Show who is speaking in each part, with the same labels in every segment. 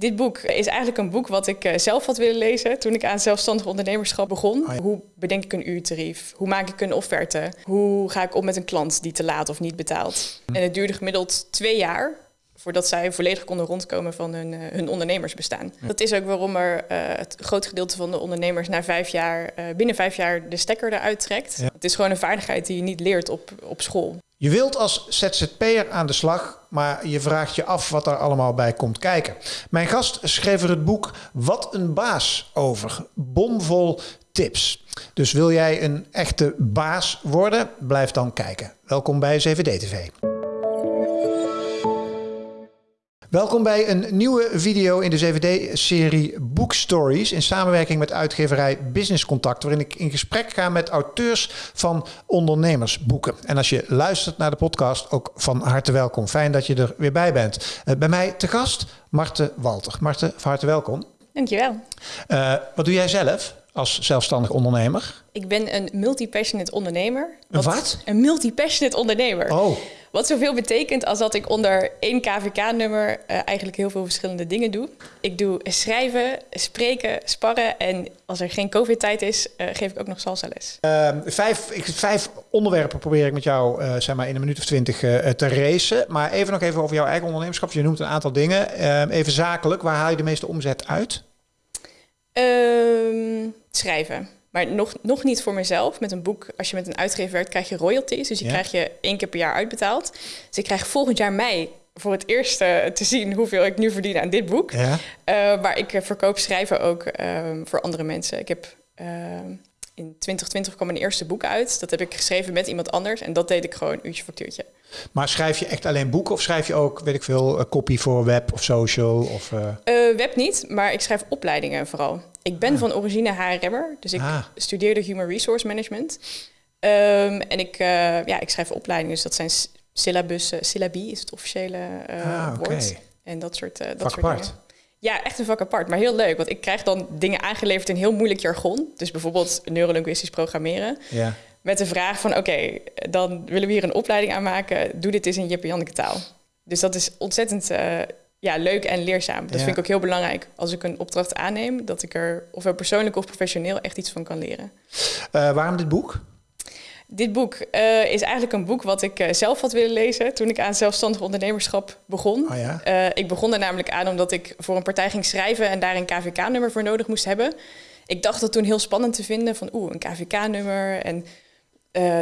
Speaker 1: Dit boek is eigenlijk een boek wat ik eh, zelf had willen lezen toen ik aan zelfstandig ondernemerschap begon.
Speaker 2: Oh ja.
Speaker 1: Hoe bedenk ik een uurtarief? Hoe maak ik een offerte? Hoe ga ik om met een klant die te laat of niet betaalt?
Speaker 2: Hm.
Speaker 1: En het duurde gemiddeld twee jaar voordat zij volledig konden rondkomen van hun, eh, hun ondernemersbestaan. Dat is ook waarom er eh, het groot gedeelte van de ondernemers na vijf jaar, eh, binnen vijf jaar de stekker eruit trekt.
Speaker 2: Ja.
Speaker 1: Het is gewoon een vaardigheid die je niet leert op, op school.
Speaker 2: Je wilt als ZZP'er aan de slag, maar je vraagt je af wat er allemaal bij komt kijken. Mijn gast schreef er het boek Wat een baas over. Bomvol tips. Dus wil jij een echte baas worden? Blijf dan kijken. Welkom bij 7D-TV. Welkom bij een nieuwe video in de 7D-serie Book Stories in samenwerking met uitgeverij Business Contact, waarin ik in gesprek ga met auteurs van ondernemersboeken. En als je luistert naar de podcast, ook van harte welkom. Fijn dat je er weer bij bent. Eh, bij mij te gast Marte Walter. Marte, van harte welkom.
Speaker 1: Dankjewel.
Speaker 2: Eh, wat doe jij zelf als zelfstandig ondernemer?
Speaker 1: Ik ben een multi-passionate ondernemer.
Speaker 2: Een wat?
Speaker 1: Een multi-passionate ondernemer.
Speaker 2: Oh,
Speaker 1: Wat zoveel betekent als dat ik onder één KVK-nummer eh, eigenlijk heel veel verschillende dingen doe. Ik doe schrijven, spreken, sparren en als er geen COVID-tijd is, eh, geef ik ook nog salsa les.
Speaker 2: eh, vijf, ik, vijf onderwerpen probeer ik met jou eh, zeg maar in een minuut of twintig te racen. Maar even nog even over jouw eigen ondernemerschap. Je noemt een aantal dingen. Eh, even zakelijk, waar haal je de meeste omzet uit?
Speaker 1: Ehm, schrijven. Maar nog, nog niet voor mezelf. Met een boek, als je met een uitgever werkt, krijg je royalties. Dus die
Speaker 2: Ja.
Speaker 1: krijg je één keer per jaar uitbetaald. Dus ik krijg volgend jaar mei voor het eerst te zien hoeveel ik nu verdien aan dit boek.
Speaker 2: Ja.
Speaker 1: Eh, maar ik eh, verkoop schrijven ook ehm, voor andere mensen. Ik heb ehm, in 2020 kwam mijn eerste boek uit. Dat heb ik geschreven met iemand anders. En dat deed ik gewoon uurtje factuurtje.
Speaker 2: Maar schrijf je echt alleen boeken of schrijf je ook, weet ik veel, een copy voor web of social? Of, Eh,
Speaker 1: web niet, maar ik schrijf opleidingen vooral. Ik ben van origine HRM'er, dus ik
Speaker 2: Ah.
Speaker 1: studeerde Human Resource Management. Ehm, en ik, eh, ja, ik schrijf opleidingen, dus dat zijn syllabussen. Syllabi is het officiële eh,
Speaker 2: Ah,
Speaker 1: woord. En dat soort, eh dat soort
Speaker 2: apart.
Speaker 1: dingen. Ja, echt een vak apart, maar heel leuk. Want ik krijg dan dingen aangeleverd in heel moeilijk jargon. Dus bijvoorbeeld neurolinguistisch programmeren.
Speaker 2: ja.
Speaker 1: Met de vraag van, oké, dan willen we hier een opleiding aan maken. Doe dit eens in Jip en Janneke taal. Dus dat is ontzettend ja, leuk en leerzaam. Dat
Speaker 2: Ja.
Speaker 1: vind ik ook heel belangrijk. Als ik een opdracht aanneem, dat ik er ofwel persoonlijk of professioneel echt iets van kan leren.
Speaker 2: Eh, waarom dit boek?
Speaker 1: Dit boek eh, is eigenlijk een boek wat ik eh, zelf had willen lezen toen ik aan zelfstandig ondernemerschap begon.
Speaker 2: Oh ja.
Speaker 1: Ik begon er namelijk aan omdat ik voor een partij ging schrijven en daar een KVK-nummer voor nodig moest hebben. Ik dacht dat toen heel spannend te vinden van oeh, een KVK-nummer en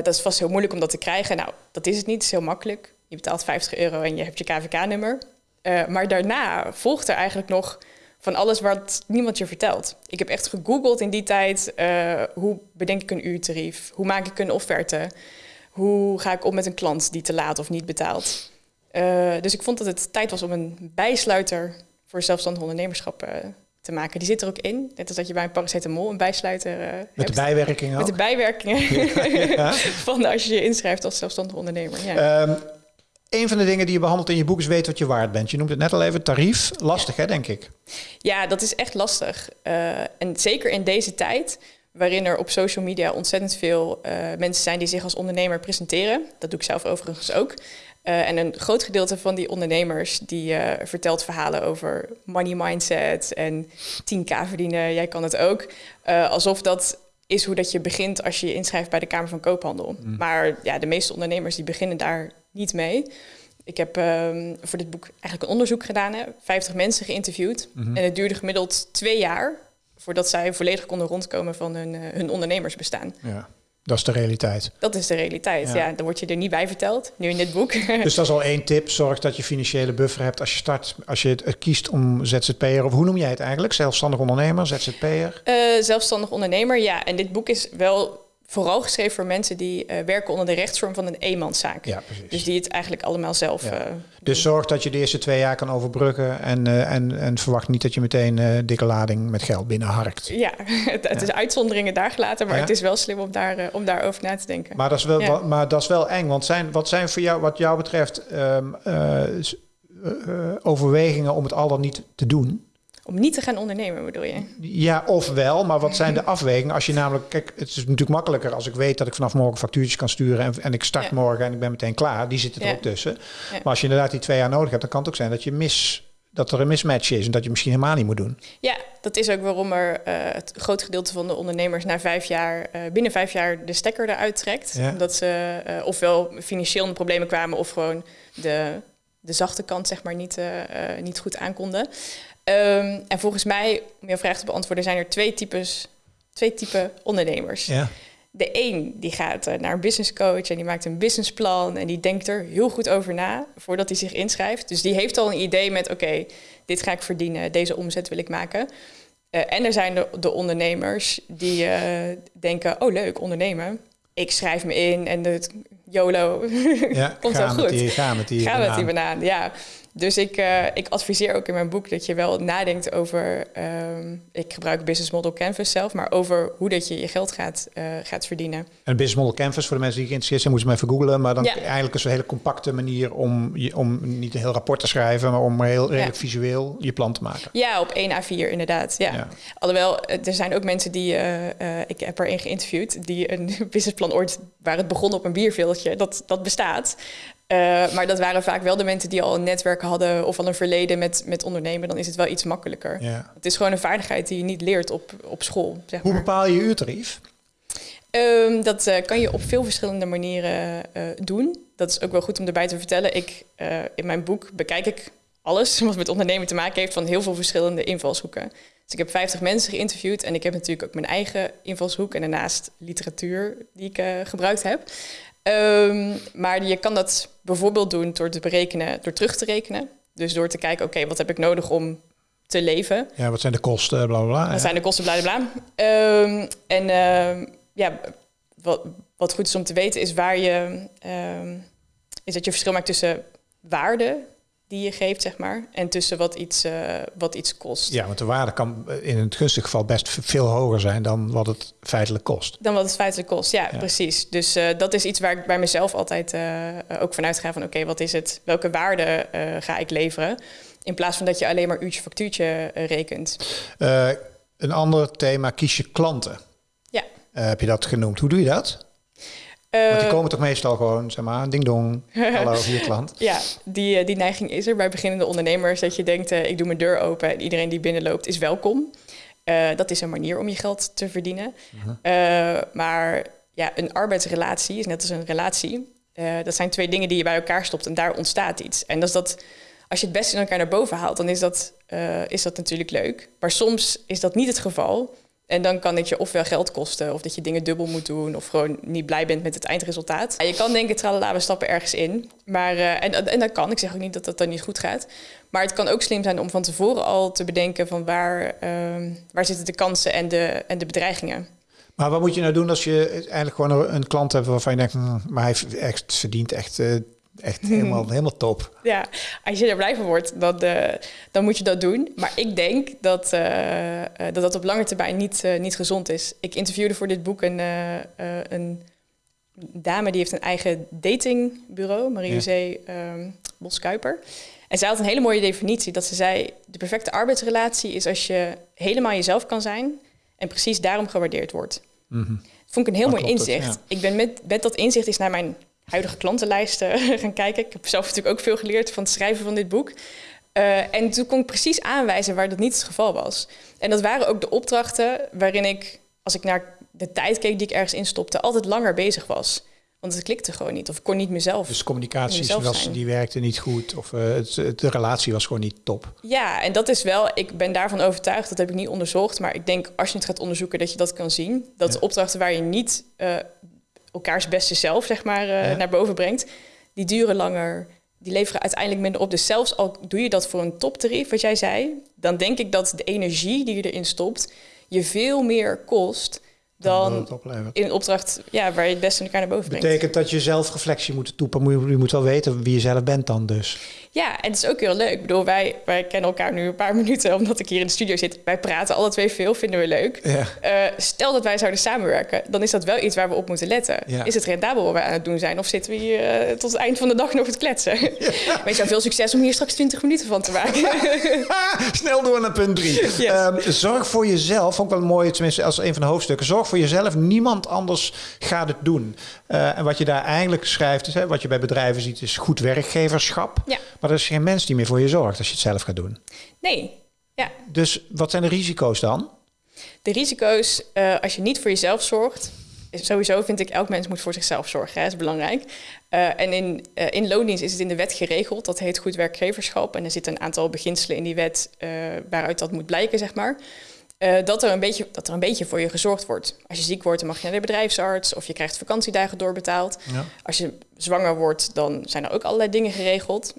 Speaker 1: dat is vast heel moeilijk om dat te krijgen. Nou, dat is het niet, het is heel makkelijk. Je betaalt 50 euro en je hebt je KVK-nummer. Eh, maar daarna volgt er eigenlijk nog van alles wat niemand je vertelt. Ik heb echt gegoogeld in die tijd, eh, hoe bedenk ik een uurtarief? Hoe maak ik een offerte? Hoe ga ik om met een klant die te laat of niet betaalt? Eh, dus ik vond dat het tijd was om een bijsluiter voor zelfstandig ondernemerschap te maken. Die zit er ook in. Net als dat je bij een paracetamol een bijsluiter eh,
Speaker 2: Met
Speaker 1: hebt.
Speaker 2: de bijwerking
Speaker 1: Met de bijwerkingen
Speaker 2: Ja.
Speaker 1: van als je je inschrijft als zelfstandig ondernemer. Ja.
Speaker 2: Ehm, een van de dingen die je behandelt in je boek is weet wat je waard bent. Je noemt het net al even, tarief. Lastig hè, denk ik.
Speaker 1: ja, dat is echt lastig. Eh, en zeker in deze tijd, waarin er op social media ontzettend veel eh, mensen zijn die zich als ondernemer presenteren. Dat doe ik zelf overigens ook. Eh, en een groot gedeelte van die ondernemers die vertelt verhalen over money mindset en 10k verdienen, jij kan het ook. Alsof dat is hoe dat je begint als je je inschrijft bij de Kamer van Koophandel. Maar ja, de meeste ondernemers die beginnen daar niet mee. Ik heb ehm, voor dit boek eigenlijk een onderzoek gedaan, hè, 50 mensen geïnterviewd. En het duurde gemiddeld twee jaar voordat zij volledig konden rondkomen van hun, eh, hun ondernemersbestaan.
Speaker 2: Ja. Dat is de realiteit.
Speaker 1: Dat is de realiteit.
Speaker 2: Ja.
Speaker 1: Ja. dan word je er niet bij verteld, nu in dit boek.
Speaker 2: Dus dat is al één tip. Zorg dat je financiële buffer hebt als je start. Als je het eh, kiest om ZZP'er, of hoe noem jij het eigenlijk? Zelfstandig ondernemer, ZZP'er?
Speaker 1: Eh, zelfstandig ondernemer, ja. En dit boek is wel vooral geschreven voor mensen die eh, werken onder de rechtsvorm van een eenmanszaak.
Speaker 2: Ja, precies.
Speaker 1: Dus die het eigenlijk allemaal zelf.
Speaker 2: Ja.
Speaker 1: eh,
Speaker 2: Dus zorg dat je de eerste twee jaar kan overbruggen. En, eh, en, en verwacht niet dat je meteen dikke lading met geld binnenharkt.
Speaker 1: ja, het, het is uitzonderingen daar gelaten, maar
Speaker 2: Ja.
Speaker 1: het is wel slim om, daar, om daarover na te denken.
Speaker 2: Maar dat is wel, wa- maar dat is wel eng. Want zijn, wat zijn voor jou, wat jou betreft, ehm, eh, eh, eh, overwegingen om het al dan niet te doen?
Speaker 1: Om niet te gaan ondernemen, bedoel je?
Speaker 2: Ja, of wel, maar wat zijn de afwegingen? Als je namelijk, kijk, het is natuurlijk makkelijker als ik weet dat ik vanaf morgen factuurtjes kan sturen en, en ik start
Speaker 1: Ja.
Speaker 2: morgen en ik ben meteen klaar. Die zitten er
Speaker 1: Ja.
Speaker 2: ook tussen.
Speaker 1: Ja.
Speaker 2: Maar als je inderdaad die twee jaar nodig hebt, dan kan het ook zijn dat je mis dat er een mismatch is en dat je misschien helemaal niet moet doen.
Speaker 1: Ja, dat is ook waarom er uh, het groot gedeelte van de ondernemers na vijf jaar, uh, binnen vijf jaar de stekker eruit trekt. Ja. Omdat ze uh, ofwel financieel in de problemen kwamen of gewoon de, de zachte kant zeg maar niet, niet goed aankonden. Um, en volgens mij, om jouw vraag te beantwoorden, zijn er twee types, twee typen ondernemers. Ja. De een die gaat naar een business coach en die maakt een businessplan en die denkt er heel goed over na voordat hij zich inschrijft. Dus die heeft al een idee met oké, dit ga ik verdienen, deze omzet wil ik maken. Uh, en er zijn de, de ondernemers die uh, denken, oh leuk, ondernemen. Ik schrijf me in en het YOLO ja, komt wel goed.
Speaker 2: Die, ga met die
Speaker 1: ga met die banaan, ja. Dus ik, uh, ik adviseer ook in mijn boek dat je wel nadenkt over, um, ik gebruik Business Model Canvas zelf, maar over hoe dat je je geld gaat, uh, gaat verdienen.
Speaker 2: En Business Model Canvas, voor de mensen die geïnteresseerd zijn, moeten ze maar even googlen. Maar dan ja. eigenlijk is een hele compacte manier om, om niet een heel rapport te schrijven, maar om heel redelijk ja. visueel je plan te maken.
Speaker 1: Ja, op 1 A4 inderdaad. Ja. ja. Alhoewel, er zijn ook mensen die, uh, ik heb er een geïnterviewd, die een businessplan ooit, waar het begon op een bierveeltje, dat, dat bestaat. Uh, maar dat waren vaak wel de mensen die al een netwerk hadden of al een verleden met, met ondernemen. Dan is het wel iets makkelijker. Ja. Het is gewoon een vaardigheid die je niet leert op, op school. Zeg
Speaker 2: Hoe bepaal je je uurtarief?
Speaker 1: Um, dat uh, kan je op veel verschillende manieren uh, doen. Dat is ook wel goed om erbij te vertellen. Ik, in mijn boek bekijk ik alles wat met ondernemen te maken heeft van heel veel verschillende invalshoeken. Dus ik heb 50 mensen geïnterviewd en ik heb natuurlijk ook mijn eigen invalshoek en daarnaast literatuur die ik gebruikt heb. Um, maar je kan dat bijvoorbeeld doen door te berekenen, door terug te rekenen. Dus door te kijken, oké, wat heb ik nodig om te leven?
Speaker 2: Ja, wat zijn de kosten, bla bla bla.
Speaker 1: Wat zijn de kosten, bla bla bla. Um, en uh, ja, wat, wat goed is om te weten is waar je... Um, is dat je verschil maakt tussen waarde die je geeft, zeg maar. En tussen wat iets, uh, wat iets kost.
Speaker 2: Ja, want de waarde kan in het gunstige geval best veel hoger zijn dan wat het feitelijk kost.
Speaker 1: Dan wat het feitelijk kost, ja, precies. Dus uh, dat is iets waar ik bij mezelf altijd uh, ook vanuit ga van... oké, wat is het? Welke waarde ga ik leveren? In plaats van dat je alleen maar uurtje factuurtje rekent.
Speaker 2: een ander thema, kies je klanten.
Speaker 1: Ja.
Speaker 2: heb je dat genoemd? Hoe doe je dat? Want die komen toch meestal gewoon, zeg maar, ding dong, hallo, hier klant.
Speaker 1: Ja, die, eh, die neiging is er bij beginnende ondernemers. Dat je denkt, uh, ik doe mijn deur open en iedereen die binnenloopt is welkom. Uh, dat is een manier om je geld te verdienen. Uh maar ja, een arbeidsrelatie is net als een relatie. dat zijn twee dingen die je bij elkaar stopt en daar ontstaat iets. En dat is dat, als je het beste in elkaar naar boven haalt, dan is dat, is dat natuurlijk leuk. Maar soms is dat niet het geval. En dan kan het je ofwel geld kosten, of dat je dingen dubbel moet doen, of gewoon niet blij bent met het eindresultaat. je kan denken, tralala, we stappen ergens in. Maar, uh, en, en dat kan, ik zeg ook niet dat dat dan niet goed gaat. Maar het kan ook slim zijn om van tevoren al te bedenken van waar, uh, waar zitten de kansen en de, en de bedreigingen.
Speaker 2: Maar wat moet je nou doen als je eigenlijk gewoon een klant hebt waarvan je denkt, hm, maar hij verdient echt uh, echt helemaal, helemaal top.
Speaker 1: Ja, als je er blij van wordt, dan, uh, dan moet je dat doen. Maar ik denk dat uh, dat, dat op lange termijn niet, uh, niet gezond is. Ik interviewde voor dit boek een, een dame die heeft een eigen datingbureau, Marie-José ja. um, Boskuiper. En zij had een hele mooie definitie. Dat ze zei, de perfecte arbeidsrelatie is als je helemaal jezelf kan zijn... en precies daarom gewaardeerd wordt. Mm -hmm. Vond ik een heel mooi inzicht. Het, ja. Ik ben met, met dat inzicht is naar mijn huidige klantenlijsten gaan kijken. Ik heb zelf natuurlijk ook veel geleerd van het schrijven van dit boek. Uh, en toen kon ik precies aanwijzen waar dat niet het geval was. En dat waren ook de opdrachten waarin ik, als ik naar de tijd keek die ik ergens instopte, altijd langer bezig was. Want het klikte gewoon niet. Of ik kon niet mezelf.
Speaker 2: Dus communicatie was, die werkte niet goed. Of uh, het, de relatie was gewoon niet top.
Speaker 1: Ja, en dat is wel, ik ben daarvan overtuigd, dat heb ik niet onderzocht. Maar ik denk als je het gaat onderzoeken, dat je dat kan zien. Dat ja. opdrachten waar je niet uh, elkaars beste zelf, zeg maar, uh, naar boven brengt, die duren langer. Die leveren uiteindelijk minder op. Dus zelfs al doe je dat voor een toptarief, wat jij zei, dan denk ik dat de energie die je erin stopt, je veel meer kost dan in een opdracht ja, waar je het beste elkaar naar boven brengt.
Speaker 2: Betekent dat je zelf reflectie moet toepassen. Je moet wel weten wie je zelf bent dan dus.
Speaker 1: Ja, en het is ook heel leuk. Ik bedoel, wij, wij kennen elkaar nu een paar minuten omdat ik hier in de studio zit. Wij praten alle twee veel, vinden we leuk. Ja. Uh, stel dat wij zouden samenwerken, dan is dat wel iets waar we op moeten letten. Ja. Is het rendabel wat wij aan het doen zijn? Of zitten we hier uh, tot het eind van de dag nog het kletsen? Ja. Weet je, veel succes om hier straks 20 minuten van te maken.
Speaker 2: Snel door naar punt drie. Yes. Um, zorg voor jezelf, vond ik wel mooi, tenminste als een van de hoofdstukken. Zorg voor jezelf, niemand anders gaat het doen. Uh, en wat je daar eigenlijk schrijft, is, hè, wat je bij bedrijven ziet, is goed werkgeverschap. Ja. Maar er is geen mens die meer voor je zorgt als je het zelf gaat doen.
Speaker 1: Nee, ja.
Speaker 2: Dus wat zijn de risico's dan?
Speaker 1: De risico's, uh, als je niet voor jezelf zorgt, sowieso vind ik elk mens moet voor zichzelf zorgen. Dat is belangrijk. Uh, en in, uh, in loondienst is het in de wet geregeld. Dat heet goed werkgeverschap. En er zitten een aantal beginselen in die wet waaruit dat moet blijken, zeg maar. dat, er een beetje, dat er een beetje voor je gezorgd wordt. Als je ziek wordt, dan mag je naar de bedrijfsarts of je krijgt vakantiedagen doorbetaald. Ja. Als je zwanger wordt, dan zijn er ook allerlei dingen geregeld.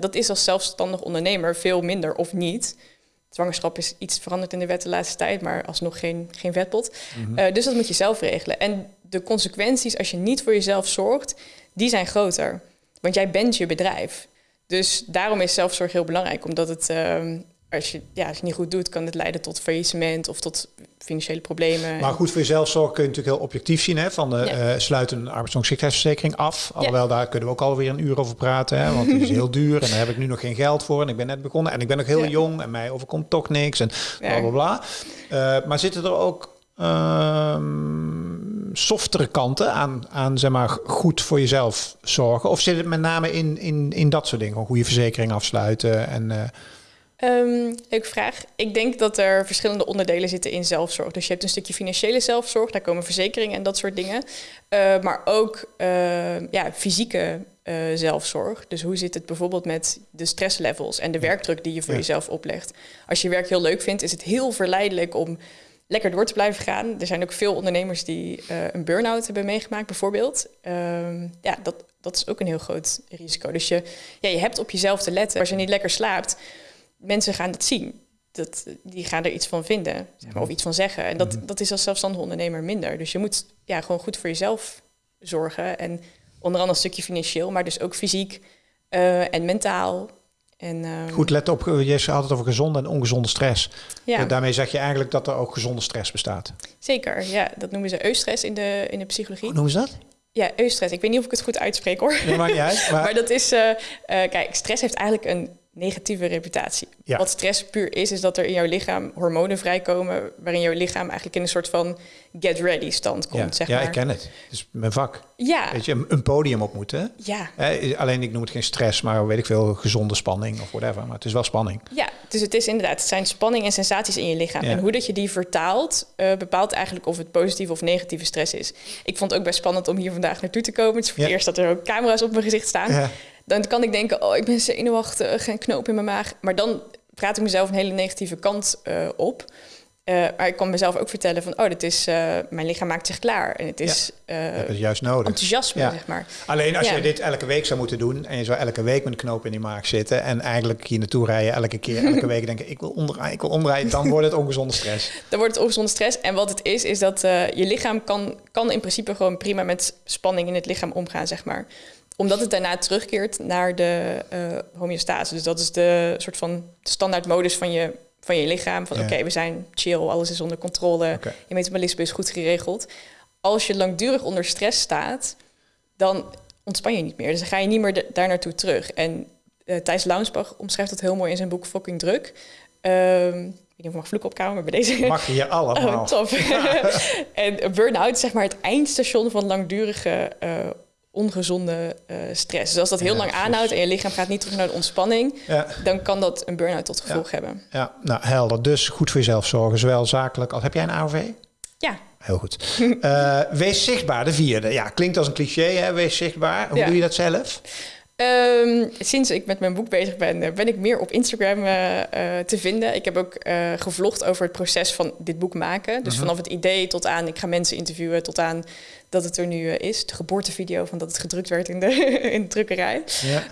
Speaker 1: Dat is als zelfstandig ondernemer veel minder of niet zwangerschap is iets veranderd in de wet de laatste tijd, maar alsnog geen, geen vetpot. Mhm. Eh, dus dat moet je zelf regelen. En de consequenties als je niet voor jezelf zorgt, die zijn groter. Want jij bent je bedrijf. Dus daarom is zelfzorg heel belangrijk, omdat het, ehm, als, je, ja, als je niet goed doet, kan het leiden tot faillissement of tot financiële problemen.
Speaker 2: Maar goed, voor jezelf zorg kun je natuurlijk heel objectief zien. Hè, van de, ja. uh, sluiten een arbeidsongeschiktheidsverzekering af. Alhoewel, daar kunnen we ook alweer een uur over praten. Hè, want het is heel duur en daar heb ik nu nog geen geld voor. En ik ben net begonnen en ik ben nog heel jong en mij overkomt toch niks en bla bla bla. Uh, maar zitten er ook uh, softere kanten aan, aan zeg maar, goed voor jezelf zorgen? Of zit het met name in, in, in dat soort dingen? Een goede verzekering afsluiten en...
Speaker 1: Um, leuke vraag. Ik denk dat er verschillende onderdelen zitten in zelfzorg. Dus je hebt een stukje financiële zelfzorg, daar komen verzekeringen en dat soort dingen. Uh, maar ook uh, ja, fysieke uh, zelfzorg. Dus hoe zit het bijvoorbeeld met de stresslevels en de werkdruk die je voor jezelf oplegt? Als je werk heel leuk vindt, is het heel verleidelijk om lekker door te blijven gaan. Er zijn ook veel ondernemers die een burn-out hebben meegemaakt, bijvoorbeeld. Ehm, ja, dat, dat is ook een heel groot risico. Dus je, ja, je hebt op jezelf te letten. Als je niet lekker slaapt mensen gaan het zien. Dat, die gaan er iets van vinden zeg maar, of iets van zeggen. En dat, mhm. dat is als zelfstandig ondernemer minder. Dus je moet ja, gewoon goed voor jezelf zorgen. En onder andere een stukje financieel, maar dus ook fysiek uh, en mentaal. En, uh,
Speaker 2: Goed, let op, je had het over gezonde en ongezonde stress. Ja. daarmee zeg je eigenlijk dat er ook gezonde stress bestaat.
Speaker 1: Zeker, ja. Dat noemen ze eustress in de, in de psychologie.
Speaker 2: Hoe noemen ze dat?
Speaker 1: Ja, eustress. Ik weet niet of ik het goed uitspreek hoor.
Speaker 2: Nee, maakt niet uit.
Speaker 1: Maar, maar dat is, uh, kijk, stress heeft eigenlijk een negatieve reputatie. Wat stress puur is, is dat er in jouw lichaam hormonen vrijkomen... waarin jouw lichaam eigenlijk in een soort van get-ready stand komt,
Speaker 2: ja.
Speaker 1: zeg
Speaker 2: ja,
Speaker 1: maar.
Speaker 2: ik ken het. Het is mijn vak.
Speaker 1: Ja.
Speaker 2: Weet je, een podium op moeten.
Speaker 1: Ja.
Speaker 2: alleen ik noem het geen stress, maar weet ik veel, gezonde spanning of whatever. Maar het is wel spanning.
Speaker 1: Ja, dus het is inderdaad, het zijn spanning en sensaties in je lichaam. En hoe dat je die vertaalt, uh, bepaalt eigenlijk of het positieve of negatieve stress is. Ik vond het ook best spannend om hier vandaag naartoe te komen. Het is voor het eerst dat er ook camera's op mijn gezicht staan. Dan kan ik denken, oh, ik ben zenuwachtig, geen knoop in mijn maag. Maar dan praat ik mezelf een hele negatieve kant uh, op. Uh, maar ik kan mezelf ook vertellen van, oh, dit is, uh, mijn lichaam maakt zich klaar. En het is
Speaker 2: ja, het juist nodig.
Speaker 1: enthousiasme, ja. zeg maar.
Speaker 2: Alleen als je dit elke week zou moeten doen... en je zou elke week met een knoop in die maag zitten... en eigenlijk hier naartoe rijden elke keer, elke week denken... ik wil omdraaien, ik wil omdraaien, dan wordt het ongezonde stress.
Speaker 1: Dan wordt het ongezonde stress. En wat het is, is dat je lichaam kan, kan in principe gewoon prima met spanning in het lichaam omgaan, zeg maar omdat het daarna terugkeert naar de uh, homeostase. Dus dat is de soort van standaardmodus van je, van je lichaam. Van oké, we zijn chill, alles is onder controle. Okay. Je metabolisme is goed geregeld. Als je langdurig onder stress staat, dan ontspan je niet meer. Dus dan ga je niet meer daar naartoe terug. En uh, Thijs Launsbach omschrijft dat heel mooi in zijn boek Fucking Druk. Um, ik weet niet of mag vloeken opkomen, maar bij deze...
Speaker 2: Mag je allemaal.
Speaker 1: Oh, top. en burn-out is zeg maar het eindstation van langdurige uh, ongezonde uh, stress. Dus als dat heel ja, lang aanhoudt en je lichaam gaat niet terug naar de ontspanning, ja. dan kan dat een burn-out tot gevolg
Speaker 2: ja.
Speaker 1: hebben.
Speaker 2: Ja, nou helder. Dus goed voor jezelf zorgen, zowel zakelijk als... Heb jij een AOV?
Speaker 1: Ja.
Speaker 2: Heel goed. uh, wees zichtbaar, de vierde. Ja, klinkt als een cliché, hè? Wees zichtbaar. Hoe doe je dat zelf?
Speaker 1: Um, sinds ik met mijn boek bezig ben, eh, ben ik meer op Instagram uh, uh, te vinden. Ik heb ook gevlogd over het proces van dit boek maken. Dus -huh. vanaf het idee tot aan, ik ga mensen interviewen, tot aan dat het er nu is. De geboortevideo van dat het gedrukt werd in de, in de drukkerij. Ja.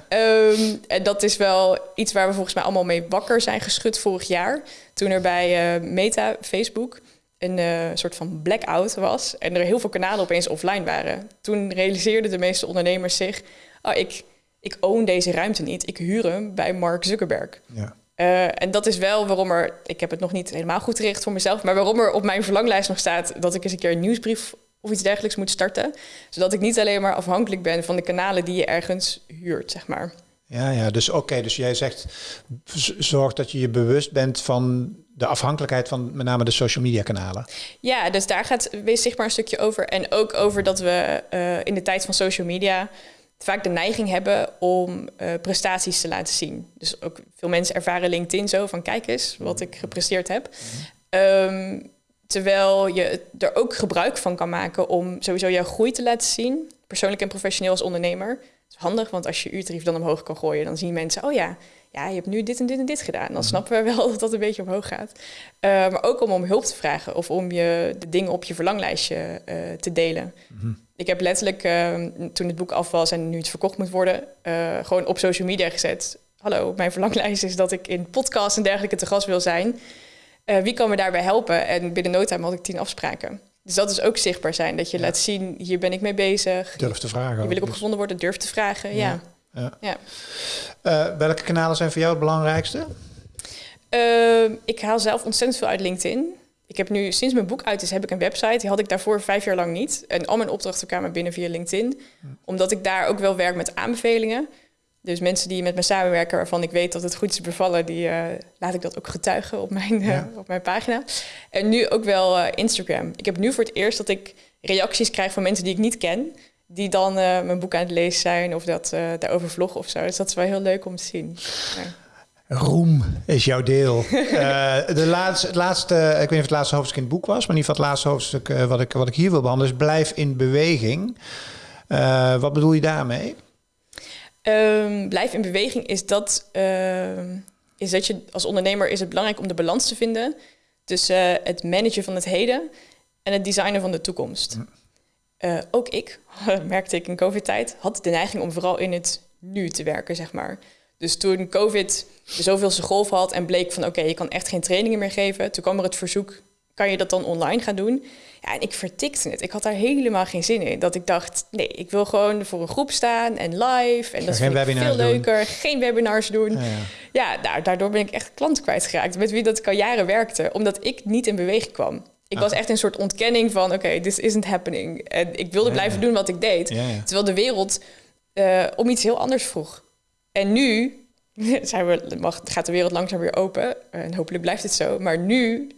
Speaker 1: Um, en dat is wel iets waar we volgens mij allemaal mee wakker zijn geschud vorig jaar. Toen er bij Meta, Facebook, een uh, soort van blackout was. En er heel veel kanalen opeens offline waren. Toen realiseerden de meeste ondernemers zich... Oh, ik ik own deze ruimte niet. Ik huur hem bij Mark Zuckerberg. Ja. Uh, en dat is wel waarom er, ik heb het nog niet helemaal goed gericht voor mezelf, maar waarom er op mijn verlanglijst nog staat dat ik eens een keer een nieuwsbrief of iets dergelijks moet starten. Zodat ik niet alleen maar afhankelijk ben van de kanalen die je ergens huurt, zeg maar.
Speaker 2: Ja, ja dus oké, dus jij zegt zorg dat je je bewust bent van de afhankelijkheid van met name de social media kanalen.
Speaker 1: Ja, dus daar gaat wees zichtbaar een stukje over. En ook over dat we uh, in de tijd van social media vaak de neiging hebben om uh, prestaties te laten zien. Dus ook veel mensen ervaren LinkedIn zo van kijk eens wat ik gepresteerd heb. Ehm, terwijl je er ook gebruik van kan maken om sowieso jouw groei te laten zien, persoonlijk en professioneel als ondernemer. Het is handig, want als je uurtarief dan omhoog kan gooien, dan zien mensen, oh ja, ja, je hebt nu dit en dit en dit gedaan. Dan mhm. snappen we wel dat dat een beetje omhoog gaat. Uh, maar ook om om hulp te vragen of om je de dingen op je verlanglijstje uh, te delen. Mm ik heb letterlijk, uh, toen het boek af was en nu het verkocht moet worden, uh, gewoon op social media gezet. Hallo, mijn verlanglijst is dat ik in podcasts en dergelijke te gast wil zijn. Uh, wie kan me daarbij helpen? En binnen no time had ik tien afspraken. Dus dat is ook zichtbaar zijn. Dat je laat zien, hier ben ik mee bezig.
Speaker 2: Durf te vragen.
Speaker 1: Hier wil ik op gevonden worden, durf te vragen. Ja.
Speaker 2: ja. ja. Uh, welke kanalen zijn voor jou het belangrijkste?
Speaker 1: Uh, ik haal zelf ontzettend veel uit LinkedIn. Ik heb nu, sinds mijn boek uit is, heb ik een website. Die had ik daarvoor vijf jaar lang niet. En al mijn opdrachten kwamen binnen via LinkedIn. Omdat ik daar ook wel werk met aanbevelingen. Dus mensen die met me samenwerken, waarvan ik weet dat het goed is bevallen, die uh, laat ik dat ook getuigen op mijn, uh, op mijn pagina. En nu ook wel uh, Instagram. Ik heb nu voor het eerst dat ik reacties krijg van mensen die ik niet ken, die dan mijn boek aan het lezen zijn of dat daarover vloggen of zo. Dus dat is wel heel leuk om te zien. Ja.
Speaker 2: Roem is jouw deel. de laatste, het laatste, ik weet niet of het laatste hoofdstuk in het boek was, maar in ieder geval het laatste hoofdstuk wat, ik, wat ik hier wil behandelen is blijf in beweging. Wat bedoel je daarmee?
Speaker 1: Um, blijf in beweging is dat, ehm, is dat je als ondernemer is het belangrijk om de balans te vinden tussen het managen van het heden en het designen van de toekomst. Hm. ook ik, merkte ik in COVID-tijd, had de neiging om vooral in het nu te werken, zeg maar. Dus toen COVID de zoveelste golf had en bleek van oké, je kan echt geen trainingen meer geven. Toen kwam er het verzoek, kan je dat dan online gaan doen? Ja, en ik vertikte het. Ik had daar helemaal geen zin in. Dat ik dacht, nee, ik wil gewoon voor een groep staan en live. En dat is veel leuker. Geen webinars doen. Ja, ja. daardoor ben ik echt klanten kwijtgeraakt. Met wie dat ik al jaren werkte. Omdat ik niet in beweging kwam. Ik was echt een soort ontkenning van, oké, this isn't happening. En ik wilde blijven doen wat ik deed. Terwijl de wereld uh, om iets heel anders vroeg. En nu zijn we, mag, gaat de wereld langzaam weer open. En hopelijk blijft het zo. Maar nu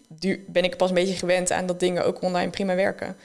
Speaker 1: ben ik pas een beetje gewend aan dat dingen ook online prima werken.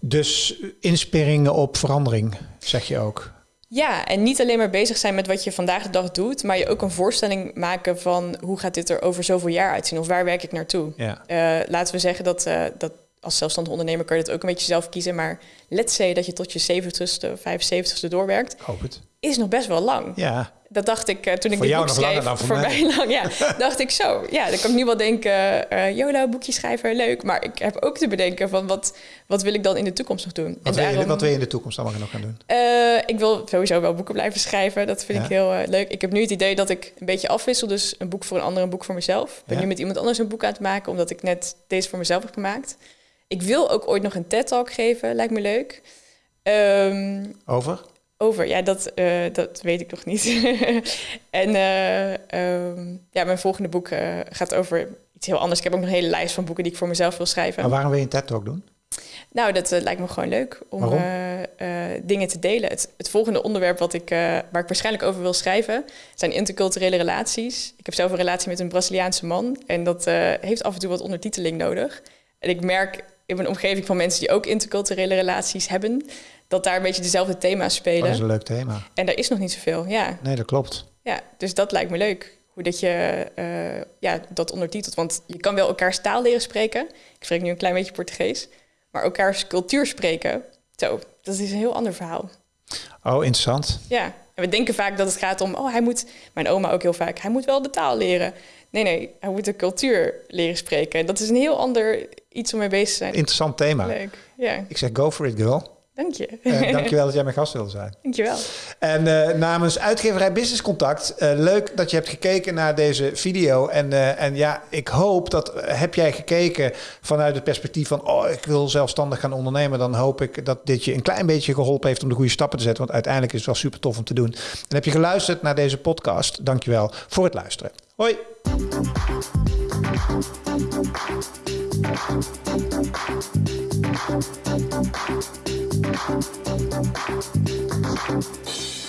Speaker 2: Dus insperingen op verandering, zeg je ook.
Speaker 1: Ja, en niet alleen maar bezig zijn met wat je vandaag de dag doet, maar je ook een voorstelling maken van hoe gaat dit er over zoveel jaar uitzien of waar werk ik naartoe. Ja. Uh, laten we zeggen dat, uh, dat als zelfstandig ondernemer kun je dat ook een beetje zelf kiezen, maar let's say dat je tot je 70ste, 75ste doorwerkt.
Speaker 2: Hoop het.
Speaker 1: Is nog best wel lang.
Speaker 2: Ja
Speaker 1: dat dacht ik uh, toen ik dit boek schreef. voor, voor mij. lang, ja. dacht ik zo. Ja, dan kan ik nu wel denken, uh, YOLO, boekje schrijven, leuk. Maar ik heb ook te bedenken van wat, wat wil ik dan in de toekomst nog doen?
Speaker 2: Wat, en wil, je, wat wil je in de toekomst allemaal nog gaan doen?
Speaker 1: Uh, ik wil sowieso wel boeken blijven schrijven. Dat vind ik heel leuk. Ik heb nu het idee dat ik een beetje afwissel. Dus een boek voor een ander, een boek voor mezelf. Ik ben nu met iemand anders een boek aan het maken, omdat ik net deze voor mezelf heb gemaakt. Ik wil ook ooit nog een TED-talk geven, lijkt me leuk. Um,
Speaker 2: Over?
Speaker 1: Over? Ja, dat, uh, dat weet ik nog niet. en uh, um, ja, mijn volgende boek uh, gaat over iets heel anders. Ik heb ook nog een hele lijst van boeken die ik voor mezelf wil schrijven.
Speaker 2: Maar waarom wil je een TED-talk doen?
Speaker 1: Nou, dat lijkt me gewoon leuk om dingen te delen. Het, het, volgende onderwerp wat ik, waar ik waarschijnlijk over wil schrijven... zijn interculturele relaties. Ik heb zelf een relatie met een Braziliaanse man... en dat heeft af en toe wat ondertiteling nodig. En ik merk in mijn omgeving van mensen die ook interculturele relaties hebben dat daar een beetje dezelfde thema's spelen. Oh,
Speaker 2: dat is een leuk thema.
Speaker 1: En daar is nog niet zoveel, ja.
Speaker 2: Nee, dat klopt.
Speaker 1: Ja, dus dat lijkt me leuk. Hoe dat je uh, ja, dat ondertitelt. Want je kan wel elkaars taal leren spreken. Ik spreek nu een klein beetje Portugees. Maar elkaars cultuur spreken, zo, dat is een heel ander verhaal.
Speaker 2: Oh, interessant.
Speaker 1: Ja, en we denken vaak dat het gaat om, oh, hij moet, mijn oma ook heel vaak, hij moet wel de taal leren. Nee, nee, hij moet de cultuur leren spreken. En dat is een heel ander iets om mee bezig te zijn.
Speaker 2: Interessant thema.
Speaker 1: Leuk, ja.
Speaker 2: Ik zeg go for it, girl.
Speaker 1: Dank je.
Speaker 2: Uh, dankjewel dat jij mijn gast wilde zijn.
Speaker 1: Dankjewel.
Speaker 2: En uh, namens uitgeverij Business Contact, uh, leuk dat je hebt gekeken naar deze video. En, en ja, ik hoop dat heb jij gekeken vanuit het perspectief van, oh, ik wil zelfstandig gaan ondernemen. Dan hoop ik dat dit je een klein beetje geholpen heeft om de goede stappen te zetten. Want uiteindelijk is het wel super tof om te doen. En heb je geluisterd naar deze podcast, dankjewel voor het luisteren. Hoi. Thank you. Thank you.